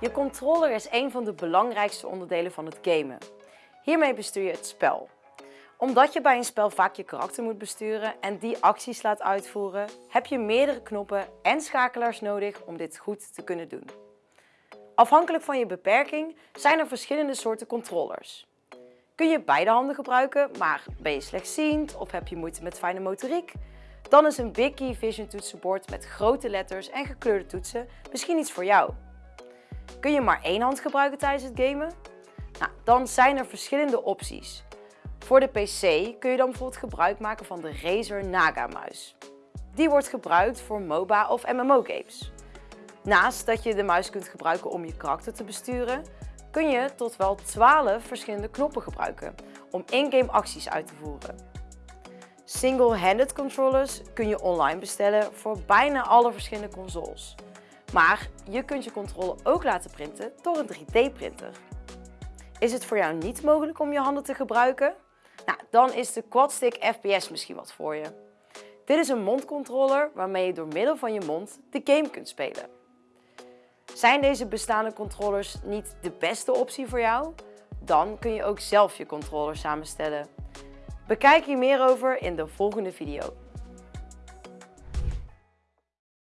Je controller is een van de belangrijkste onderdelen van het gamen. Hiermee bestuur je het spel. Omdat je bij een spel vaak je karakter moet besturen en die acties laat uitvoeren, heb je meerdere knoppen en schakelaars nodig om dit goed te kunnen doen. Afhankelijk van je beperking zijn er verschillende soorten controllers. Kun je beide handen gebruiken, maar ben je slechtziend of heb je moeite met fijne motoriek? Dan is een Big Vision toetsenbord met grote letters en gekleurde toetsen misschien iets voor jou. Kun je maar één hand gebruiken tijdens het gamen? Nou, dan zijn er verschillende opties. Voor de PC kun je dan bijvoorbeeld gebruik maken van de Razer Naga muis. Die wordt gebruikt voor MOBA of MMO games. Naast dat je de muis kunt gebruiken om je karakter te besturen, kun je tot wel 12 verschillende knoppen gebruiken om in-game acties uit te voeren. Single-handed controllers kun je online bestellen voor bijna alle verschillende consoles. Maar je kunt je controle ook laten printen door een 3D-printer. Is het voor jou niet mogelijk om je handen te gebruiken? Nou, dan is de Quadstick FPS misschien wat voor je. Dit is een mondcontroller waarmee je door middel van je mond de game kunt spelen. Zijn deze bestaande controllers niet de beste optie voor jou? Dan kun je ook zelf je controller samenstellen. Bekijk hier meer over in de volgende video.